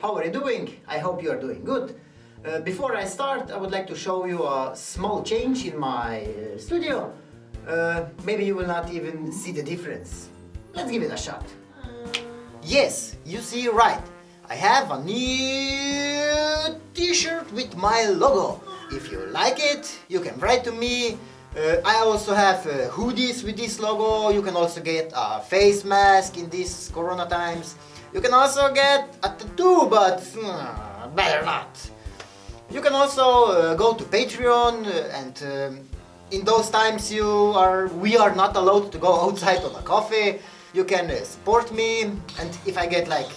How are you doing? I hope you are doing good. Uh, before I start, I would like to show you a small change in my uh, studio. Uh, maybe you will not even see the difference. Let's give it a shot. Yes, you see right. I have a new t-shirt with my logo. If you like it, you can write to me. Uh, I also have uh, hoodies with this logo. You can also get a face mask in these corona times. You can also get a tattoo, but uh, better not. You can also uh, go to Patreon uh, and um, in those times you are we are not allowed to go outside on a coffee. You can uh, support me and if I get like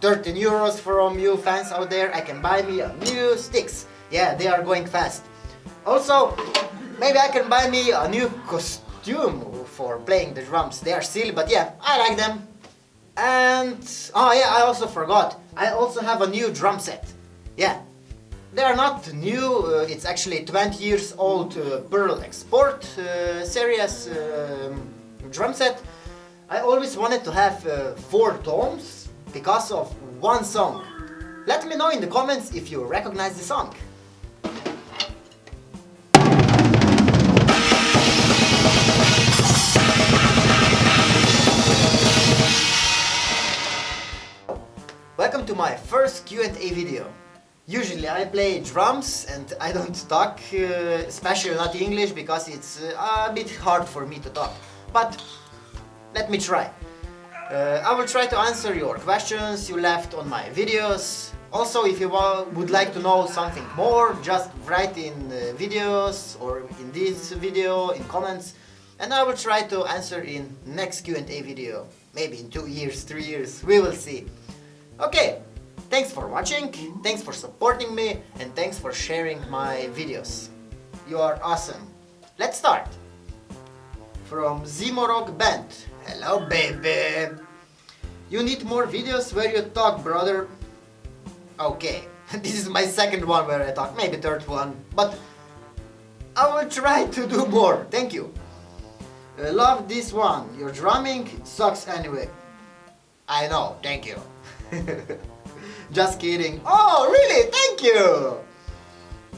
13 euros from you fans out there, I can buy me a new sticks. Yeah, they are going fast. Also, maybe I can buy me a new costume for playing the drums. They are silly, but yeah, I like them. And, oh yeah, I also forgot. I also have a new drum set. Yeah, they are not new, uh, it's actually 20 years old uh, Pearl Export uh, series um, drum set. I always wanted to have uh, four tones because of one song. Let me know in the comments if you recognize the song. Welcome to my first Q&A video. Usually I play drums and I don't talk, uh, especially not English, because it's uh, a bit hard for me to talk. But let me try. Uh, I will try to answer your questions you left on my videos. Also, if you would like to know something more, just write in uh, videos or in this video, in comments, and I will try to answer in next Q&A video. Maybe in two years, three years, we will see. Okay, thanks for watching, thanks for supporting me, and thanks for sharing my videos. You are awesome. Let's start. From Zimorog Band. Hello, baby. You need more videos where you talk, brother. Okay, this is my second one where I talk, maybe third one, but I will try to do more. Thank you. I love this one. Your drumming sucks anyway. I know, thank you. Just kidding. Oh, really? Thank you!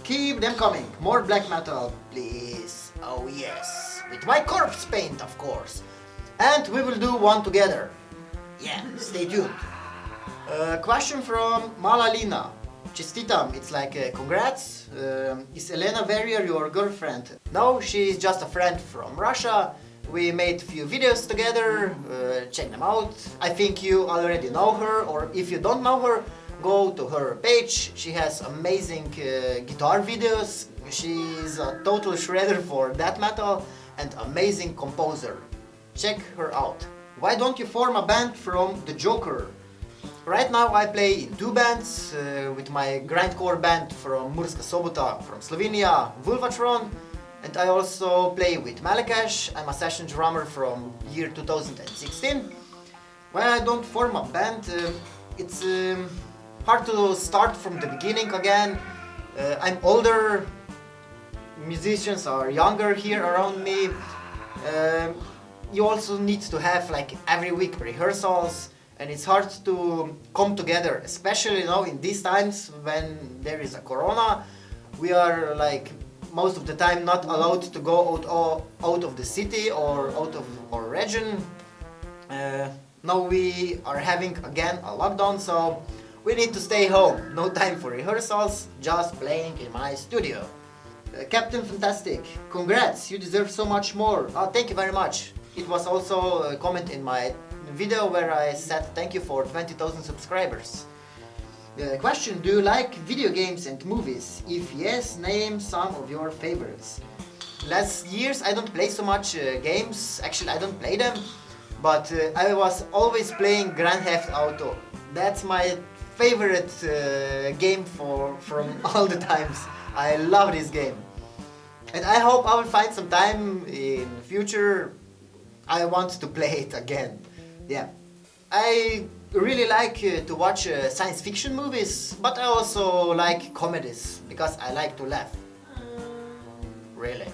Keep them coming. More black metal, please. Oh, yes. With my corpse paint, of course. And we will do one together. Yeah, stay tuned. Uh, question from Malalina. Chestitam, it's like uh, congrats. Um, is Elena Verrier your girlfriend? No, she's just a friend from Russia. We made a few videos together, uh, check them out. I think you already know her, or if you don't know her, go to her page. She has amazing uh, guitar videos. She's a total shredder for death metal and amazing composer. Check her out. Why don't you form a band from The Joker? Right now I play in two bands uh, with my grindcore band from Murska Sobota from Slovenia, Vulvatron and I also play with Malekash, I'm a session drummer from year 2016. When I don't form a band? Uh, it's um, hard to start from the beginning again. Uh, I'm older, musicians are younger here around me. Um, you also need to have like every week rehearsals and it's hard to come together, especially now in these times when there is a corona. We are like most of the time not allowed to go out, out of the city or out of our region. Uh, now we are having again a lockdown, so we need to stay home. No time for rehearsals, just playing in my studio. Uh, Captain Fantastic, congrats, you deserve so much more. Oh, thank you very much. It was also a comment in my video where I said thank you for 20,000 subscribers. Uh, question, do you like video games and movies? If yes, name some of your favorites. Last years I don't play so much uh, games, actually I don't play them, but uh, I was always playing Grand Theft Auto. That's my favorite uh, game for from all the times. I love this game. And I hope I will find some time in future I want to play it again. Yeah. I really like uh, to watch uh, science fiction movies, but I also like comedies, because I like to laugh. Really.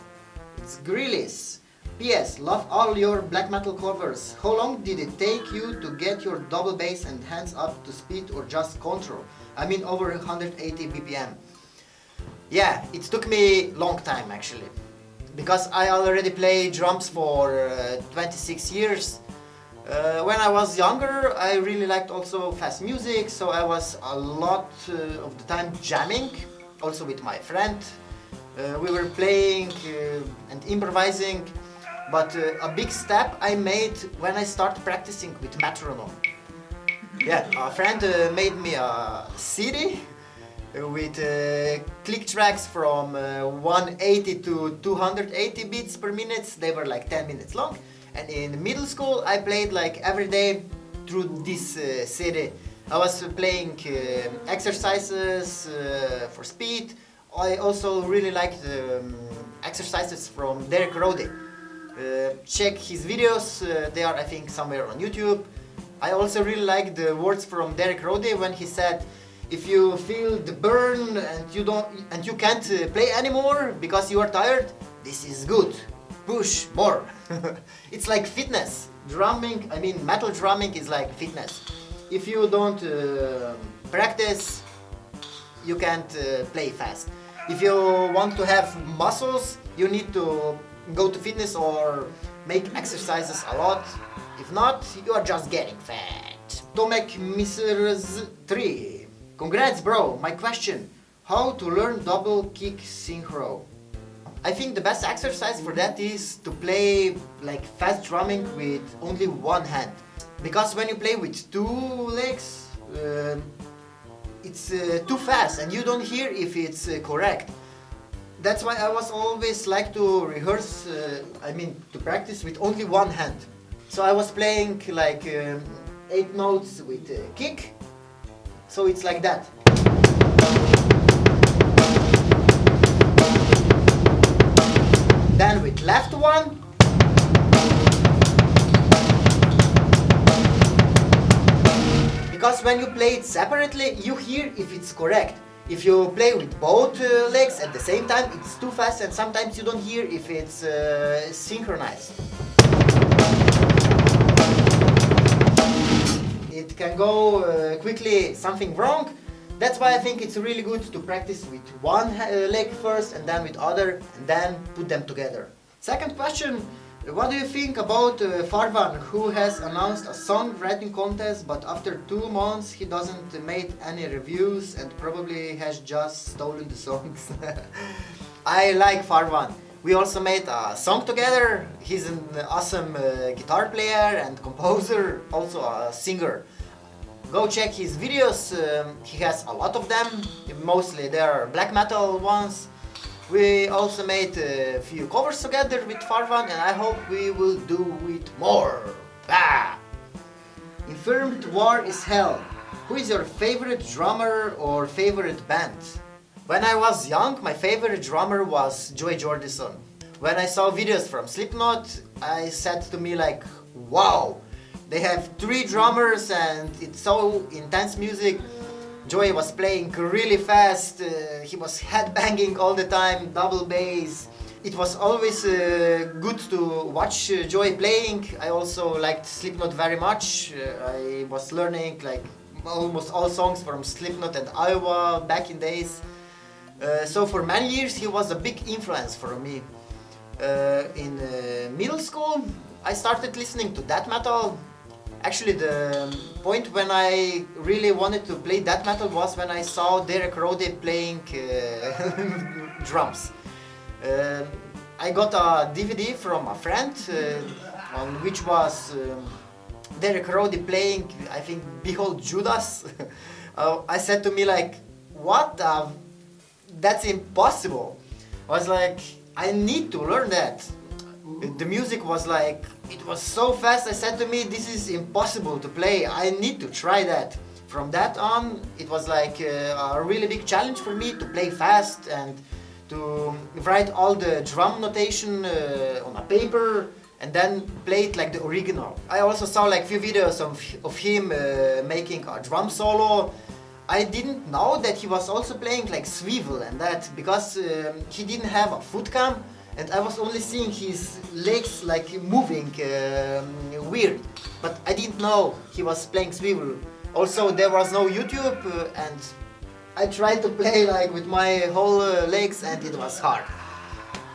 It's Grillis. P.S. Love all your black metal covers. How long did it take you to get your double bass and hands up to speed or just control? I mean over 180 BPM. Yeah, it took me long time actually. Because I already play drums for uh, 26 years. Uh, when I was younger, I really liked also fast music, so I was a lot uh, of the time jamming, also with my friend. Uh, we were playing uh, and improvising but uh, a big step I made when I started practicing with metronome. Yeah, a friend uh, made me a CD with click tracks from uh, 180 to 280 beats per minute. They were like 10 minutes long. And in middle school I played like every day through this uh, CD. I was playing uh, exercises for speed. I also really liked um, exercises from Derek Roddy. Uh, check his videos, uh, they are I think somewhere on YouTube. I also really like the words from Derek Roddy when he said if you feel the burn and you don't and you can't uh, play anymore because you are tired, this is good. Push more. it's like fitness. Drumming, I mean metal drumming is like fitness. If you don't uh, practice, you can't uh, play fast. If you want to have muscles, you need to go to fitness or make exercises a lot. If not, you are just getting fat. Tomek Misers 3. Congrats bro, my question. How to learn double kick synchro? I think the best exercise for that is to play like fast drumming with only one hand. Because when you play with two legs, uh, it's uh, too fast and you don't hear if it's uh, correct that's why I was always like to rehearse, uh, I mean to practice with only one hand. So I was playing like um, 8 notes with a kick, so it's like that. Then with left one, because when you play it separately, you hear if it's correct. If you play with both uh, legs at the same time, it's too fast and sometimes you don't hear if it's uh, synchronized. It can go uh, quickly something wrong. That's why I think it's really good to practice with one uh, leg first and then with other and then put them together. Second question, what do you think about uh, Farvan, who has announced a song writing contest, but after two months he doesn't made any reviews and probably has just stolen the songs? I like Farvan. We also made a song together. He's an awesome uh, guitar player and composer, also a singer. Go check his videos, um, he has a lot of them, mostly they are black metal ones. We also made a few covers together with Farvan and I hope we will do it more. Bah! Infirmed War is Hell. Who is your favorite drummer or favorite band? When I was young, my favorite drummer was Joey Jordison. When I saw videos from Slipknot, I said to me like, wow, they have three drummers and it's so intense music Joey was playing really fast, uh, he was headbanging all the time, double bass. It was always uh, good to watch uh, Joey playing. I also liked Slipknot very much. Uh, I was learning like almost all songs from Slipknot and Iowa back in days. Uh, so for many years he was a big influence for me. Uh, in middle school I started listening to death metal Actually, the point when I really wanted to play death metal was when I saw Derek Roddy playing uh, drums. Uh, I got a DVD from a friend uh, on which was um, Derek Roddy playing, I think, Behold Judas. Uh, I said to me like, what. That's impossible. I was like, I need to learn that. The music was like it was so fast I said to me this is impossible to play. I need to try that. From that on it was like uh, a really big challenge for me to play fast and to write all the drum notation uh, on a paper and then play it like the original. I also saw like few videos of, of him uh, making a drum solo. I didn't know that he was also playing like swivel and that because um, he didn't have a foot cam and I was only seeing his legs like moving um, weird, but I didn't know he was playing swivel. Also, there was no YouTube, uh, and I tried to play like with my whole uh, legs, and it was hard.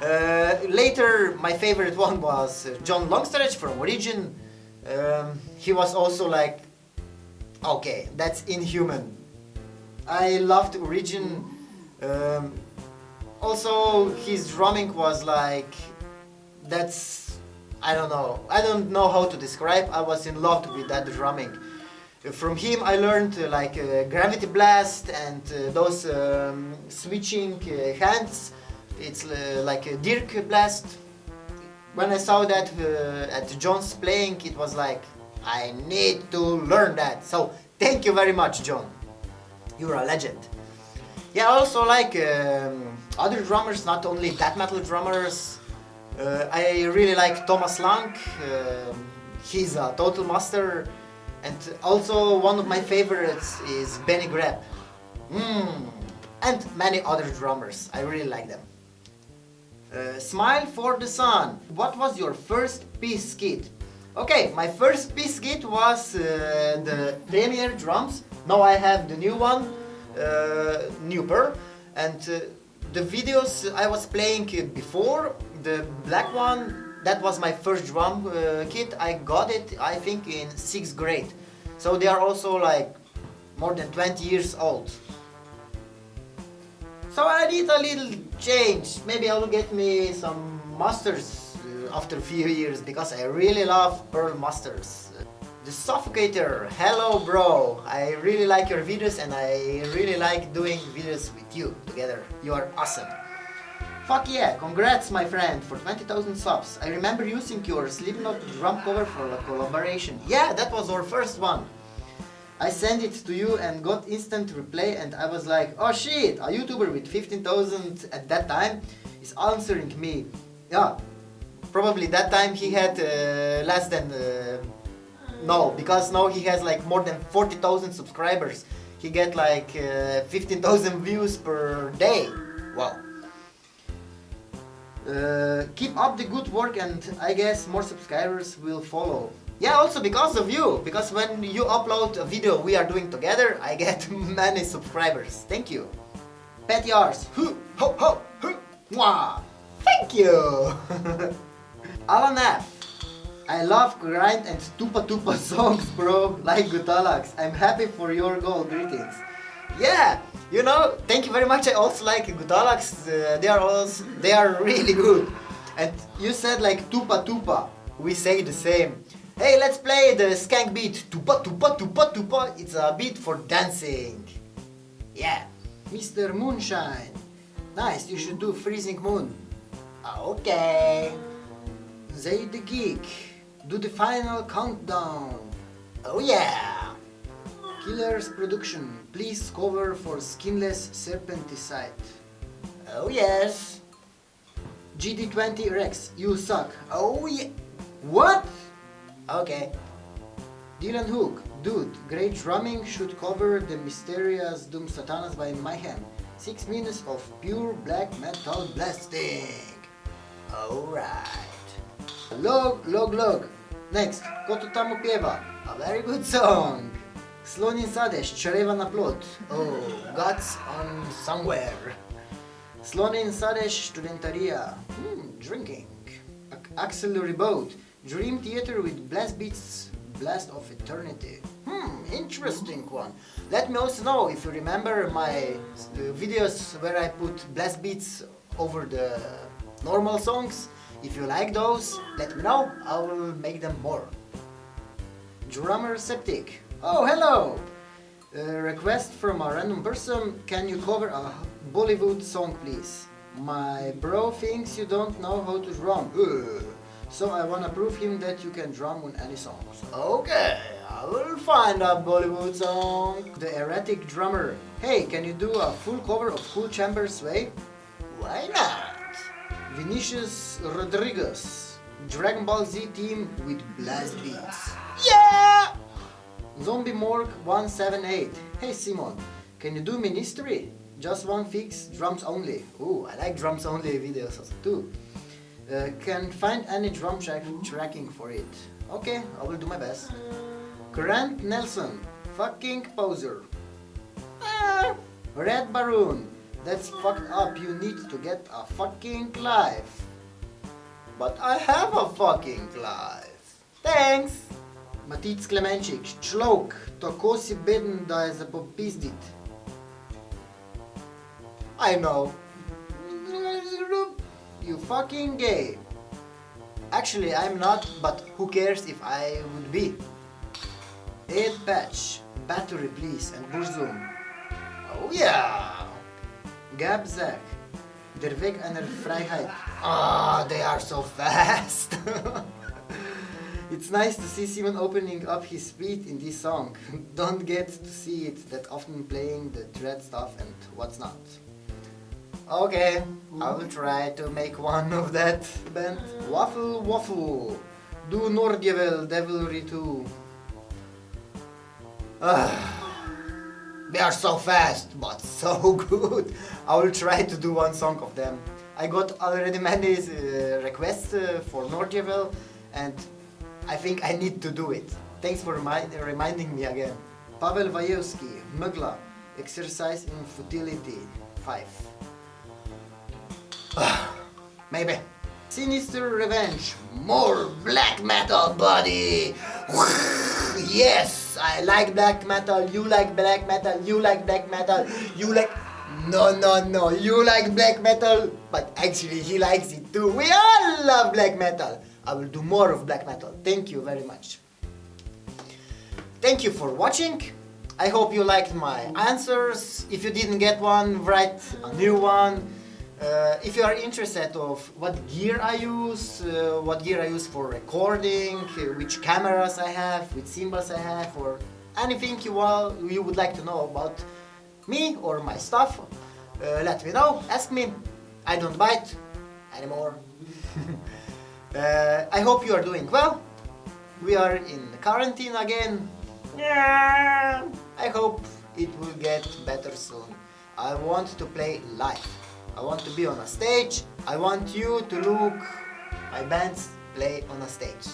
Uh, later, my favorite one was uh, John Longstreth from Origin. Um, he was also like, okay, that's inhuman. I loved Origin. Um, also, his drumming was like, that's, I don't know, I don't know how to describe, I was in love with that drumming. From him I learned uh, like uh, Gravity Blast and uh, those um, switching uh, hands, it's uh, like a Dirk Blast. When I saw that uh, at John's playing, it was like, I need to learn that. So thank you very much, John. You're a legend. Yeah, also like um, other drummers, not only death metal drummers. Uh, I really like Thomas Lang. Um, he's a total master. And also one of my favorites is Benny Greb. Mm. And many other drummers. I really like them. Uh, Smile for the Sun. What was your first piece kit? Okay, my first piece kit was uh, the Premier drums. Now I have the new one, uh. And uh, the videos I was playing before, the black one, that was my first drum uh, kit. I got it, I think, in 6th grade. So they are also like more than 20 years old. So I need a little change. Maybe I will get me some masters uh, after a few years because I really love Pearl Masters. The Suffocator, hello bro! I really like your videos and I really like doing videos with you together. You are awesome. Fuck yeah, congrats my friend for 20,000 subs. I remember using your Slipknot drum cover for a collaboration. Yeah, that was our first one. I sent it to you and got instant reply and I was like, oh shit, a YouTuber with 15,000 at that time is answering me. Yeah, probably that time he had uh, less than, uh, no, because now he has like more than 40,000 subscribers. He get like uh, 15,000 views per day. Wow. Uh, keep up the good work and I guess more subscribers will follow. Yeah, also because of you, because when you upload a video we are doing together, I get many subscribers. Thank you. Pet yours. Ho, ho, ho, ho. Mwah. Thank you. Alan F. I love grind and tupa tupa songs, bro, like Gutalax. I'm happy for your goal. Greetings. Yeah, you know, thank you very much. I also like Gutalax. Uh, they are also, they are really good. And you said like tupa tupa. We say the same. Hey, let's play the skank beat. Tupa tupa tupa tupa. It's a beat for dancing. Yeah. Mr. Moonshine. Nice, you should do Freezing Moon. Okay. Zayd the Geek. Do the final countdown. Oh yeah. Killers Production. Please cover for Skinless Serpenticide. Oh yes. GD20 Rex. You suck. Oh yeah. What? Okay. Dylan Hook, dude, great drumming should cover De Mysteriis Dom Sathanas by Mayhem. Six minutes of pure black metal blasting. Alright. Log, log, log. Next, Koto Tamo Pieva. A very good song. Slon in Sadež, Čreva na plot. Oh, guts on somewhere. Slon in Sadež, Studentaria. Hmm, drinking. Axel Reboot. Dream Theater with Blast Beats Blast of Eternity. Hmm, interesting one. Let me also know if you remember my uh, videos where I put blast beats over the normal songs. If you like those, let me know, I will make them more. Drummer Septic. Oh, hello! A request from a random person, can you cover a Bollywood song please? My bro thinks you don't know how to drum. So I wanna prove him that you can drum on any songs. Okay, I will find a Bollywood song. The erratic drummer. Hey, can you do a full cover of Cool Chambers Way? Why not? Vinicius Rodriguez. Dragon Ball Z team with blast beats. Yeah! Zombie Morgue 178. Hey Simon, can you do Ministry? Just one fix, drums only. Ooh, I like drums only videos too. Uh, can find any drum track tracking for it. Okay, I will do my best. Grant Nelson, fucking poser. Ah, Red Baroon, that's fucked up. You need to get a fucking life. But I have a fucking life. Thanks. Matic Klemenčik, človek, tako si beden, da je za popizdit. I know. You fucking gay. Actually, I'm not, but who cares if I would be? Ed Patch, battery please, and Burzum. Oh yeah! Gab Zack, der Weg einer Freiheit. Ah, they are so fast! it's nice to see Simon opening up his speed in this song. Don't get to see it that often playing the dread stuff and what's not. Okay, I will try to make one of that band. Waffle Waffle, do Nordjevel Devilry 2. Ah, they are so fast, but so good. I will try to do one song of them. I got already many uh, requests uh, for Nordjevel and I think I need to do it. Thanks for remi reminding me again. Pavel Wajewski, Mugla, Exercise in Futility 5. Maybe. Sinister Revenge. More black metal, buddy. yes, I like black metal. You like black metal. You like black metal. You like. No, no, no. You like black metal, but actually he likes it too. We all love black metal. I will do more of black metal. Thank you very much. Thank you for watching. I hope you liked my answers. If you didn't get one, write a new one. Uh, if you are interested of what gear I use, uh, what gear I use for recording, uh, which cameras I have, which cymbals I have, or anything you, all, you would like to know about me or my stuff, uh, let me know, ask me. I don't bite anymore. Uh, I hope you are doing well. We are in quarantine again. Yeah. I hope it will get better soon. I want to play live. I want to be on a stage. I want you to look my bands play on a stage.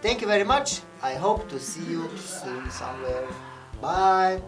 Thank you very much. I hope to see you soon somewhere. Bye.